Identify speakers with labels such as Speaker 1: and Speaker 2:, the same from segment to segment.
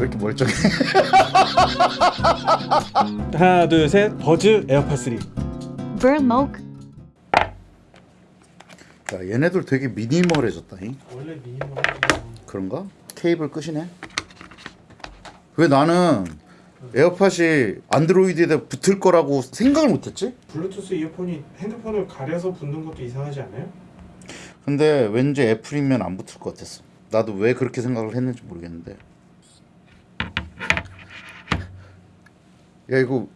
Speaker 1: 왜 이렇게 멀쩡해?
Speaker 2: 하나 둘셋 버즈 에어팟 3
Speaker 3: Vermoke.
Speaker 1: 야 얘네들 되게 minimal해졌다 잉.
Speaker 2: 원래 미니멀
Speaker 1: 그런가? 케이블 끝이네. 왜 나는 에어팟이 안드로이드에 붙을 거라고 생각을 못했지?
Speaker 2: 블루투스 이어폰이 핸드폰을 가려서 붙는 것도 이상하지 않아요?
Speaker 1: 근데 왠지 애플이면 안 붙을 것 같았어. 나도 왜 그렇게 생각을 했는지 모르겠는데. 야 이거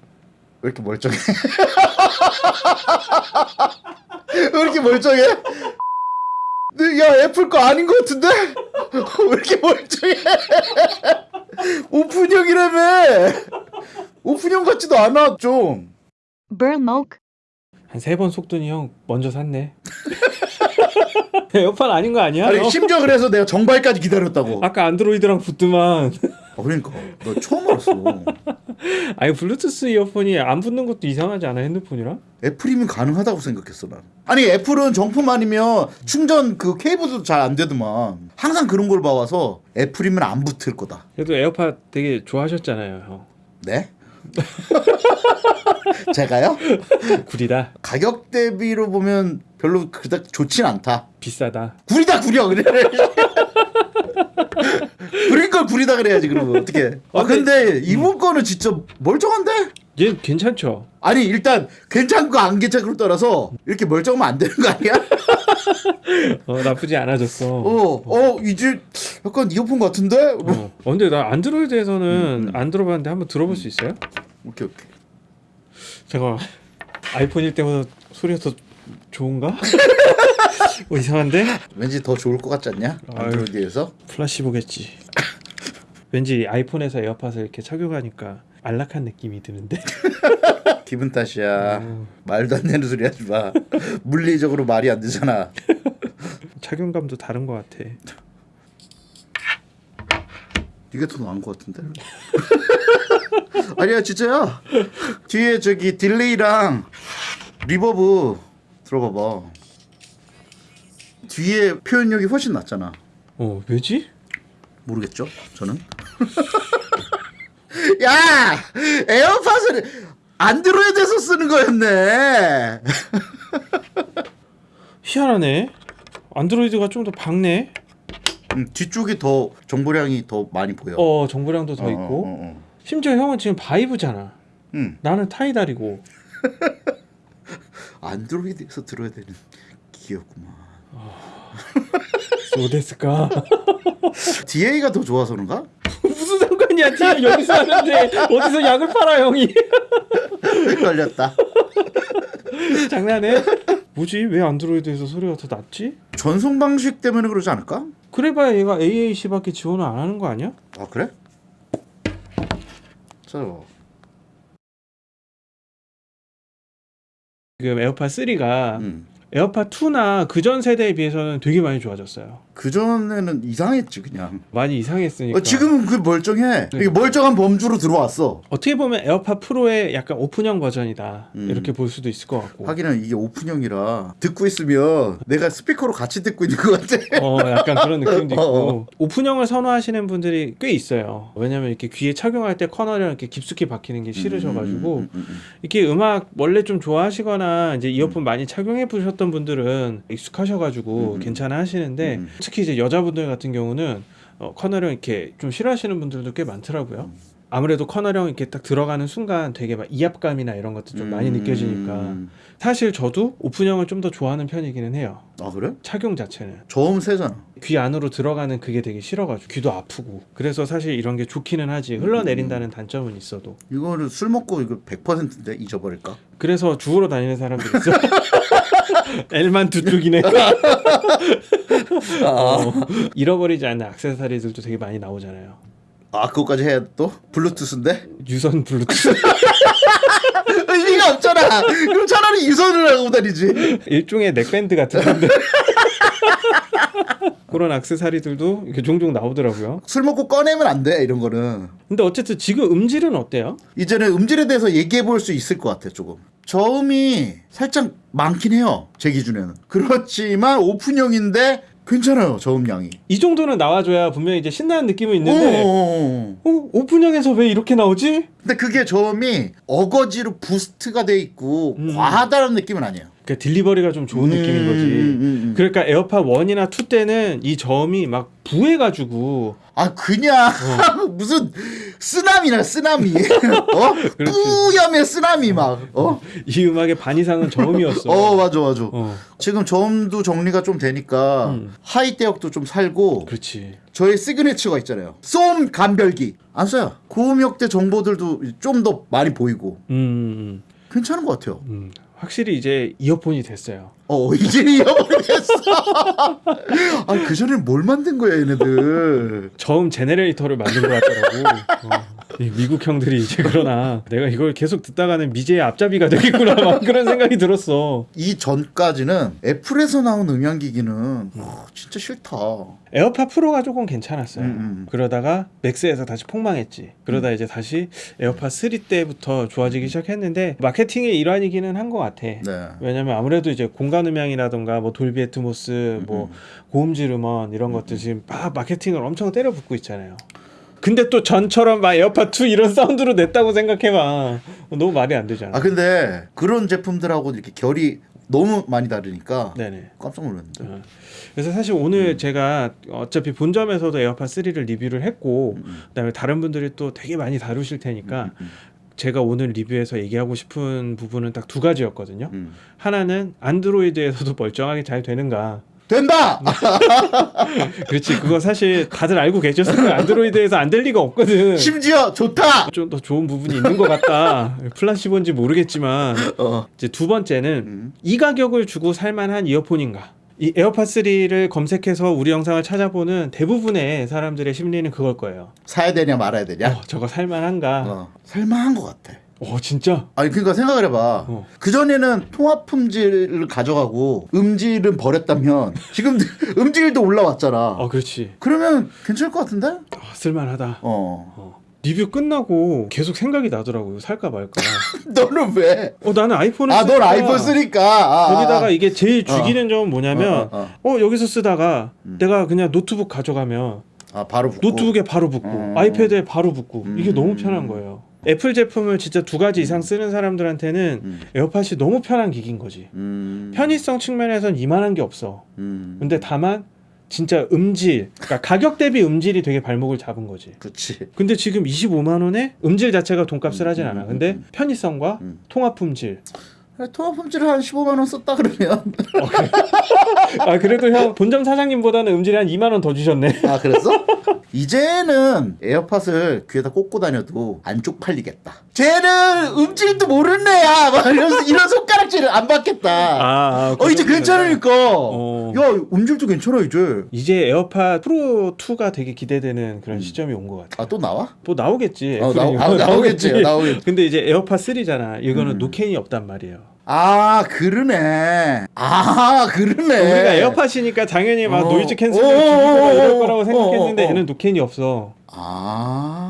Speaker 1: 왜 이렇게 멀쩡해? 왜 이렇게 멀쩡해? 네, 야 애플 거 아닌 것 같은데? 왜 이렇게 멀쩡해? 오픈형이라며? 오픈형 같지도 않아 좀.
Speaker 3: Vermoke.
Speaker 2: 한세 번 속더니 형 먼저 샀네 에어팟 아닌 거 아니야?
Speaker 1: 아니
Speaker 2: 너?
Speaker 1: 심지어 그래서 내가 정발까지 기다렸다고.
Speaker 2: 아까 안드로이드랑 붙더만
Speaker 1: 아, 그러니까 너 처음 알았어.
Speaker 2: 아니 블루투스 이어폰이 안 붙는 것도 이상하지 않아 핸드폰이랑?
Speaker 1: 애플이면 가능하다고 생각했어 난. 아니 애플은 정품 아니면 충전 그 케이블도 잘 안 되더만. 항상 그런 걸 봐와서 애플이면 안 붙을 거다.
Speaker 2: 그래도 에어팟 되게 좋아하셨잖아요 형
Speaker 1: 네? 제가요?
Speaker 2: 구리다
Speaker 1: 가격 대비로 보면 별로 그닥 좋진 않다.
Speaker 2: 비싸다
Speaker 1: 구리다 구려 그래. 구린 걸 구리다 그래야지 그러면 어떻게? 아 근데 이번 거는 진짜 멀쩡한데?
Speaker 2: 얘 괜찮죠?
Speaker 1: 아니 일단 괜찮고 안 괜찮고를 떠나서 이렇게 멀쩡하면 안 되는 거 아니야?
Speaker 2: 어 나쁘지 않아졌어
Speaker 1: 어, 어 이제 약간 이어폰 같은데?
Speaker 2: 어. 어, 근데 나 안드로이드에서는 안 들어봤는데 한번 들어볼 수 있어요?
Speaker 1: 오케이 오케이.
Speaker 2: 잠깐 아이폰일 때보다 소리가 더 좋은가? 어, 이상한데?
Speaker 1: 왠지 더 좋을 것 같지 않냐? 안드로이드에서?
Speaker 2: placebo겠지. 왠지 아이폰에서 에어팟을 이렇게 착용하니까 안락한 느낌이 드는데.
Speaker 1: 기분 탓이야.
Speaker 2: 어,
Speaker 1: 말도 안 되는 소리 하지 마. 물리적으로 말이 안 되잖아.
Speaker 2: 착용감도 다른 것 같아.
Speaker 1: 이게 더 나은 것 같은데? 아니야 진짜야. 뒤에 저기 delay랑 reverb 들어봐봐. 뒤에 표현력이 훨씬 낫잖아.
Speaker 2: 어 왜지?
Speaker 1: 모르겠죠? 저는. 야 에어팟을 안드로이드에서 쓰는 거였네.
Speaker 2: 희한하네. 안드로이드가 좀 더 밝네.
Speaker 1: 음, 뒤쪽이 더 정보량이 더 많이 보여.
Speaker 2: 어 정보량도 더
Speaker 1: 어,
Speaker 2: 있고.
Speaker 1: 어, 어, 어.
Speaker 2: 심지어 형은 지금 바이브잖아.
Speaker 1: 음,
Speaker 2: 나는 타이달이고.
Speaker 1: 안드로이드에서 들어야 되는 기였구만.
Speaker 2: 어땠을까?
Speaker 1: DA가 더 좋아서 그런가?
Speaker 2: 무슨 상관이야? 지금 여기서 하는데 어디서 약을 팔아 형이?
Speaker 1: 걸렸다.
Speaker 2: 장난해? 뭐지? 왜 안드로이드에서 소리가 더 낫지?
Speaker 1: 전송 방식 때문에 그러지 않을까?
Speaker 2: 그래봐야 얘가 AAC밖에 지원을 안 하는 거 아니야?
Speaker 1: 아 그래? 찾아봐.
Speaker 2: 지금 에어팟 3가
Speaker 1: 음.
Speaker 2: 에어팟 2나 그전 세대에 비해서는 되게 많이 좋아졌어요.
Speaker 1: 그 전에는 이상했지 그냥.
Speaker 2: 많이 이상했으니까.
Speaker 1: 어, 지금은 그 멀쩡해. 이게 멀쩡한 범주로 들어왔어.
Speaker 2: 어떻게 보면 에어팟 프로의 약간 오픈형 버전이다
Speaker 1: 음.
Speaker 2: 이렇게 볼 수도 있을 것 같고.
Speaker 1: 하기는 이게 오픈형이라 듣고 있으면 내가 스피커로 같이 듣고 있는 것 같아.
Speaker 2: 어 약간 그런 느낌도 있고
Speaker 1: 어,
Speaker 2: 오픈형을 선호하시는 분들이 꽤 있어요. 왜냐면 이렇게 귀에 착용할 때 canal이라 이렇게 깊숙이 박히는 게 싫으셔가지고
Speaker 1: 음, 음, 음,
Speaker 2: 이렇게 음악 원래 좀 좋아하시거나 이제 이어폰 많이 착용해 보셨던 분들은 익숙하셔가지고
Speaker 1: 음.
Speaker 2: 괜찮아 하시는데
Speaker 1: 음.
Speaker 2: 특히 이제 여자분들 같은 경우는 어, 커널형 이렇게 좀 싫어하시는 분들도 꽤 많더라고요.
Speaker 1: 음.
Speaker 2: 아무래도 커널형 이렇게 딱 들어가는 순간 되게 막 이압감이나 이런 것도 좀 많이
Speaker 1: 음.
Speaker 2: 느껴지니까 사실 저도 오픈형을 좀 더 좋아하는 편이기는 해요.
Speaker 1: 아 그래?
Speaker 2: 착용 자체는
Speaker 1: 저음 세잖아.
Speaker 2: 귀 안으로 들어가는 그게 되게 싫어가지고 귀도 아프고 그래서 사실 이런 게 좋기는 하지 흘러내린다는 단점은 있어도
Speaker 1: 이거를 술 먹고 이거 100%인데 잊어버릴까?
Speaker 2: 그래서 주우러 다니는 사람들 있어. L만 두 쪽이네. 어, 잃어버리지 않는 액세서리들도 되게 많이 나오잖아요.
Speaker 1: 아 그거까지 해야 또 블루투스인데
Speaker 2: 유선 블루투스
Speaker 1: 의미가 없잖아. 그럼 차라리 유선을 하고 다니지.
Speaker 2: 일종의 넥밴드 같은 건데 그런 액세서리들도 이렇게 종종 나오더라고요.
Speaker 1: 술 먹고 꺼내면 안 돼 이런 거는.
Speaker 2: 근데 어쨌든 지금 음질은 어때요?
Speaker 1: 이제는 음질에 대해서 얘기해 볼 수 있을 것 같아 조금. 저음이 살짝 많긴 해요 제 기준에는. 그렇지만 오픈형인데 괜찮아요 저음량이.
Speaker 2: 이 정도는 나와줘야 분명히 이제 신나는 느낌은 있는데
Speaker 1: 어,
Speaker 2: 어, 선형에서 왜 이렇게 나오지?
Speaker 1: 근데 그게 저음이 어거지로 boost가 돼 있고
Speaker 2: 음.
Speaker 1: 과하다는 느낌은 아니에요.
Speaker 2: 그러니까 delivery가 좀 좋은 느낌인 거지.
Speaker 1: 음, 음, 음.
Speaker 2: 그러니까 에어팟 1이나 2 때는 이 저음이 막 부해가지고
Speaker 1: 아 그냥 무슨 쓰나미야 쓰나미. 어. booming의 쓰나미 막 어?
Speaker 2: 이 음악의 반 이상은 저음이었어.
Speaker 1: 어 맞아 맞아.
Speaker 2: 어,
Speaker 1: 지금 저음도 정리가 좀 되니까
Speaker 2: 음.
Speaker 1: 하이 대역도 좀 살고
Speaker 2: 그렇지.
Speaker 1: 저희 signature가 있잖아요. 쏨 감별기. 안 써요 고음역대 정보들도 좀 더 많이 보이고.
Speaker 2: 음,
Speaker 1: 괜찮은 것 같아요.
Speaker 2: 음, 확실히 이제 이어폰이 됐어요.
Speaker 1: 어 이제 잃어버리겠어 아 그 전에는 뭘 만든 거야 얘네들
Speaker 2: 저음 generator를 만든 것 같더라고. 어. 이 미국 형들이 이제 그러나 내가 이걸 계속 듣다가는 미제의 앞잡이가 되겠구나 막 그런 생각이 들었어.
Speaker 1: 이 전까지는 애플에서 나온 음향기기는 와, 진짜 싫다
Speaker 2: 에어팟 프로가 조금 괜찮았어요.
Speaker 1: 음, 음.
Speaker 2: 그러다가 맥스에서 다시 폭망했지. 그러다 이제 다시 에어팟 3 때부터 좋아지기 시작했는데 마케팅의 일환이기는 한 것 같아.
Speaker 1: 네
Speaker 2: 왜냐면 아무래도 이제 공간 음향이라던가 뭐 돌비 애트모스, 뭐 고음질 음원 이런 것들 지금 막 마케팅을 엄청 때려붓고 있잖아요. 근데 또 전처럼 막 에어팟 2 이런 sound로 냈다고 생각해봐. 너무 말이 안 되잖아.
Speaker 1: 아 근데 그런 제품들하고 이렇게 결이 너무 많이 다르니까
Speaker 2: 네네.
Speaker 1: 깜짝 놀랐는데.
Speaker 2: 어. 그래서 사실 오늘 제가 어차피 본점에서도 에어팟 3를 리뷰를 했고
Speaker 1: 음,
Speaker 2: 그다음에 다른 분들이 또 되게 많이 다루실 테니까
Speaker 1: 음,
Speaker 2: 제가 오늘 리뷰에서 얘기하고 싶은 부분은 딱 두 가지였거든요.
Speaker 1: 음.
Speaker 2: 하나는 안드로이드에서도 멀쩡하게 잘 되는가.
Speaker 1: 된다.
Speaker 2: 그렇지. 그거 사실 다들 알고 거예요. 안드로이드에서 안 될 리가 없거든.
Speaker 1: 심지어 좋다.
Speaker 2: 좀 더 좋은 부분이 있는 것 같다. placebo인지 모르겠지만
Speaker 1: 어.
Speaker 2: 이제 두 번째는
Speaker 1: 음.
Speaker 2: 이 가격을 주고 살만한 이어폰인가? 이 에어팟 3를 검색해서 우리 영상을 찾아보는 대부분의 사람들의 심리는 그걸 거예요.
Speaker 1: 사야 되냐 말아야 되냐.
Speaker 2: 어, 저거 살만한가?
Speaker 1: 어. 살만한 것 같아.
Speaker 2: 어, 진짜?
Speaker 1: 아니 그러니까 생각을 해봐.
Speaker 2: 어.
Speaker 1: 그 전에는 통화 품질을 가져가고 음질은 버렸다면 지금 음질도 올라왔잖아.
Speaker 2: 어, 그렇지.
Speaker 1: 그러면 괜찮을 것 같은데?
Speaker 2: 어, 쓸만하다.
Speaker 1: 어.
Speaker 2: 어. 리뷰 끝나고 계속 생각이 나더라고요. 살까 말까.
Speaker 1: 너는 왜?
Speaker 2: 어, 나는 아이폰을
Speaker 1: 아, 넌
Speaker 2: 쓰니까
Speaker 1: 아이폰 쓰니까. 아, 아,
Speaker 2: 거기다가
Speaker 1: 아.
Speaker 2: 이게 제일 죽이는 점은 뭐냐면
Speaker 1: 어, 어,
Speaker 2: 어, 여기서 쓰다가
Speaker 1: 음.
Speaker 2: 내가 그냥 노트북 가져가면
Speaker 1: 아 바로 붙고.
Speaker 2: 노트북에 바로 붙고
Speaker 1: 음.
Speaker 2: 아이패드에 바로 붙고 이게
Speaker 1: 음.
Speaker 2: 너무 편한 거예요. 애플 제품을 진짜 두 가지 이상 쓰는 사람들한테는
Speaker 1: 음.
Speaker 2: 에어팟이 너무 편한 기기인 거지.
Speaker 1: 음.
Speaker 2: 편의성 측면에선 이만한 게 없어.
Speaker 1: 음.
Speaker 2: 근데 다만 진짜 음질, 그러니까 가격 대비 음질이 되게 발목을 잡은 거지.
Speaker 1: 그렇지.
Speaker 2: 근데 지금 25만 원에 음질 자체가 돈값을 하진 않아.
Speaker 1: 음,
Speaker 2: 근데
Speaker 1: 음,
Speaker 2: 편의성과
Speaker 1: 음.
Speaker 2: 통합 품질.
Speaker 1: 통합 품질을 한 15만 원 썼다 그러면
Speaker 2: 아 그래도 형 본점 사장님보다는 음질이 한 2만 원 더 주셨네.
Speaker 1: 아 그랬어? 이제는 에어팟을 귀에다 꽂고 다녀도 안 쪽팔리겠다. 쟤는 음질도 모르는 애야. 막 이런 이런 손가락질을 안 받겠다.
Speaker 2: 아,
Speaker 1: 어 이제 괜찮으니까.
Speaker 2: 어.
Speaker 1: 야 음질도 괜찮아 이제.
Speaker 2: 이제 에어팟 프로 2가 되게 기대되는 그런 시점이 온 것 같아.
Speaker 1: 아 또 나와?
Speaker 2: 뭐 나오겠지.
Speaker 1: 어, 나오- 아, 나오겠지, 나오겠지.
Speaker 2: 근데 이제 에어팟 3잖아. 이거는
Speaker 1: 음.
Speaker 2: 노캔이 없단 말이에요.
Speaker 1: 아 그러네. 아 그러네.
Speaker 2: 우리가 에어팟이니까 당연히 막
Speaker 1: 어.
Speaker 2: noise cancel을
Speaker 1: 어,
Speaker 2: 막 이럴
Speaker 1: 어,
Speaker 2: 거라고
Speaker 1: 어,
Speaker 2: 생각했는데
Speaker 1: 어, 어.
Speaker 2: 얘는 노캔이 없어.
Speaker 1: 아.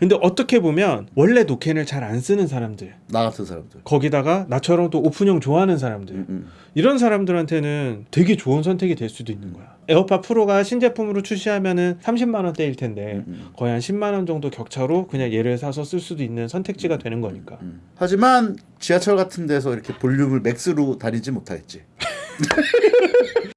Speaker 2: 음. 근데 어떻게 보면 원래 노캔을 잘 안 쓰는 사람들
Speaker 1: 나 같은 사람들.
Speaker 2: 거기다가 나처럼 또 오픈형 좋아하는 사람들
Speaker 1: 음, 음.
Speaker 2: 이런 사람들한테는 되게 좋은 선택이 될 수도 있는 거야. 에어팟 프로가 신제품으로 출시하면은 30만 원대일 텐데
Speaker 1: 음, 음.
Speaker 2: 거의 한 10만 원 정도 격차로 그냥 얘를 사서 쓸 수도 있는 선택지가 되는 거니까.
Speaker 1: 음. 하지만 지하철 같은 데서 이렇게 볼륨을 max로 다니지 못하겠지.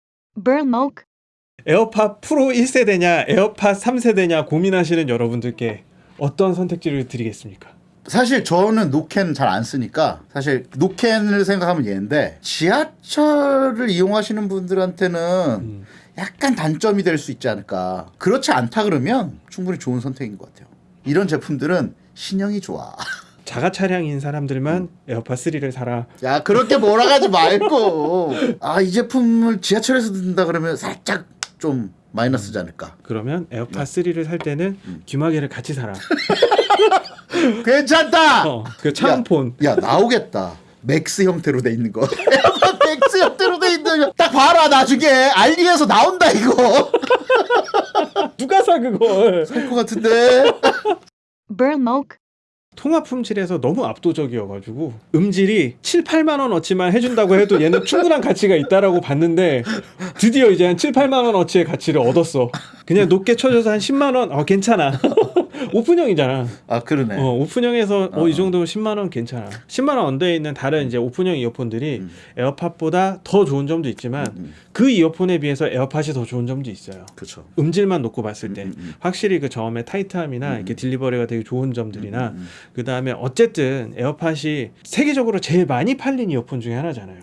Speaker 2: 에어팟 프로 1세대냐 에어팟 3세대냐 고민하시는 여러분들께 어떤 선택지를 드리겠습니까?
Speaker 1: 사실 저는 노캔 잘 안 쓰니까 사실 노캔을 생각하면 얘인데 지하철을 이용하시는 분들한테는
Speaker 2: 음.
Speaker 1: 약간 단점이 될 수 있지 않을까. 그렇지 않다 그러면 충분히 좋은 선택인 것 같아요. 이런 제품들은 신형이 좋아.
Speaker 2: 자가 차량인 사람들만 에어팟 3를 사라.
Speaker 1: 야 그렇게 몰아가지 말고 아 이 제품을 지하철에서 듣는다 그러면 살짝 좀 마이너스지 않을까.
Speaker 2: 그러면 에어팟 3를 살 때는
Speaker 1: 음.
Speaker 2: 귀마개를 같이 사라.
Speaker 1: 괜찮다.
Speaker 2: 어, 그 차음폰.
Speaker 1: 야 나오겠다. max 형태로 돼 있는 거. max 형태로 돼 있는 거. 딱 봐라 나중에 알리에서 나온다 이거.
Speaker 2: 누가 사 그걸?
Speaker 1: 할것 같은데.
Speaker 3: Burmoke,
Speaker 2: 통화 품질에서 너무 압도적이어가지고 음질이 7, 8만 원 어치만 해준다고 해도 얘는 충분한 가치가 있다라고 봤는데 드디어 이제 한 7, 8만 원 어치의 가치를 얻었어. 그냥 높게 쳐줘서 한 10만 원, 어 괜찮아. 오픈형이잖아.
Speaker 1: 아 그러네.
Speaker 2: 어, 오픈형에서 어,
Speaker 1: 어.
Speaker 2: 이 정도 10만 원 괜찮아. 10만 원 under에 있는 다른 이제 오픈형 이어폰들이
Speaker 1: 음.
Speaker 2: 에어팟보다 더 좋은 점도 있지만
Speaker 1: 음,
Speaker 2: 그 이어폰에 비해서 에어팟이 더 좋은 점도 있어요.
Speaker 1: 그렇죠.
Speaker 2: 음질만 놓고 봤을 때
Speaker 1: 음, 음, 음.
Speaker 2: 확실히 그 저음의 타이트함이나
Speaker 1: 음,
Speaker 2: 이렇게
Speaker 1: 음.
Speaker 2: delivery가 되게 좋은 점들이나
Speaker 1: 음, 음.
Speaker 2: 그 다음에 어쨌든 에어팟이 세계적으로 제일 많이 팔린 이어폰 중에 하나잖아요.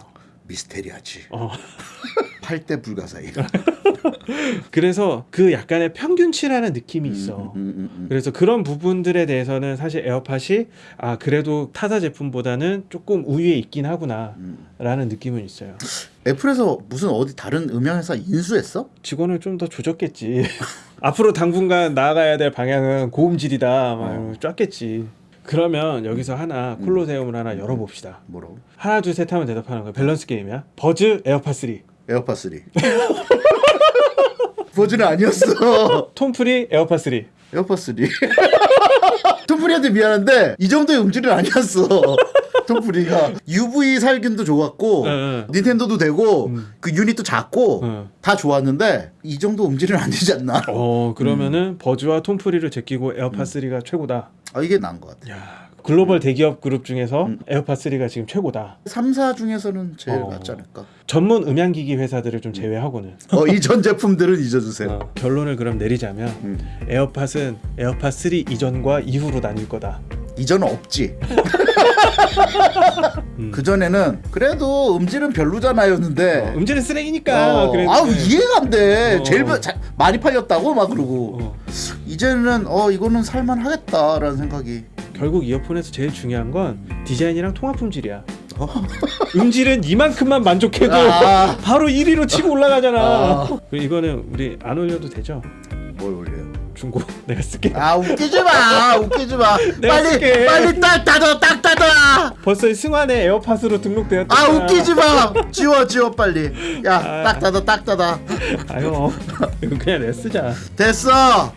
Speaker 1: 미스테리하지.
Speaker 2: 어.
Speaker 1: 8대 불가사의.
Speaker 2: 그래서 그 약간의 평균치라는 느낌이 있어.
Speaker 1: 음, 음, 음, 음.
Speaker 2: 그래서 그런 부분들에 대해서는 사실 에어팟이 아 그래도 타사 제품보다는 조금 우위에 있긴 하구나라는
Speaker 1: 음.
Speaker 2: 느낌은 있어요.
Speaker 1: 애플에서 무슨 어디 다른 음향회사 인수했어?
Speaker 2: 직원을 좀 더 조졌겠지. 앞으로 당분간 나아가야 될 방향은 고음질이다. 막
Speaker 1: 어.
Speaker 2: 쫬겠지. 그러면 여기서 하나 콜로세움을 하나 열어봅시다.
Speaker 1: 뭐라고?
Speaker 2: 하나 둘 셋 하면 대답하는 거야. 밸런스 게임이야. 버즈 에어팟 3,
Speaker 1: 에어팟 3. 버즈는 아니었어.
Speaker 2: 톤프리 에어팟 3.
Speaker 1: 에어팟 3. 톤프리한테 미안한데 이 정도의 음질은 아니었어. 톤프리가 UV 살균도 좋았고
Speaker 2: 응, 응.
Speaker 1: 닌텐도도 되고
Speaker 2: 음.
Speaker 1: 그 유닛도 작고
Speaker 2: 응.
Speaker 1: 다 좋았는데 이 정도 음질은 안 되지 않나?
Speaker 2: 어 그러면은
Speaker 1: 음.
Speaker 2: 버즈와 톤프리를 제끼고 에어팟 3가 최고다.
Speaker 1: 아, 이게 나은 것 같아.
Speaker 2: 야 글로벌 대기업 그룹 중에서
Speaker 1: 음.
Speaker 2: 에어팟 3가 지금 최고다.
Speaker 1: 3사 중에서는 제일
Speaker 2: 어.
Speaker 1: 낫지 않을까?
Speaker 2: 전문 음향 기기 회사들을 좀 제외하고는
Speaker 1: 어, 이 전 제품들은 잊어 주세요.
Speaker 2: 어, 결론을 그럼 내리자면
Speaker 1: 음.
Speaker 2: 에어팟은 에어팟 3 이전과 이후로 나뉠 거다.
Speaker 1: 이전은 없지.
Speaker 2: 음.
Speaker 1: 그 전에는 그래도 음질은 별로잖아였는데.
Speaker 2: 어, 음질은 쓰레기니까.
Speaker 1: 어. 아우 이해가 안 돼.
Speaker 2: 어.
Speaker 1: 제일 마- 자- 많이 팔렸다고 막 그러고
Speaker 2: 어,
Speaker 1: 이제는 어 이거는 살만하겠다라는 생각이.
Speaker 2: 결국 이어폰에서 제일 중요한 건 디자인이랑 통화 품질이야.
Speaker 1: 어.
Speaker 2: 음질은 이만큼만 만족해도
Speaker 1: 아.
Speaker 2: 바로 1위로 치고 올라가잖아.
Speaker 1: 아.
Speaker 2: 이거는 우리 안 올려도 되죠?
Speaker 1: 뭘 올려요?
Speaker 2: 중고 내가 쓸게.
Speaker 1: 아 웃기지 마, 웃기지 마. 빨리
Speaker 2: 쓸게.
Speaker 1: 빨리 딱 닫아, 딱 닫아.
Speaker 2: 벌써 승환의 에어팟으로 등록되었다.
Speaker 1: 아 웃기지 마. 지워, 지워 빨리. 야,
Speaker 2: 아.
Speaker 1: 딱 닫아, 딱 닫아.
Speaker 2: 아유 이거 그냥 내가 쓰자.
Speaker 1: 됐어.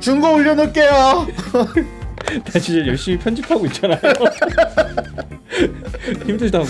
Speaker 1: 중고 올려놓을게요.
Speaker 2: 다시 열심히 편집하고 있잖아요. 힘들다고.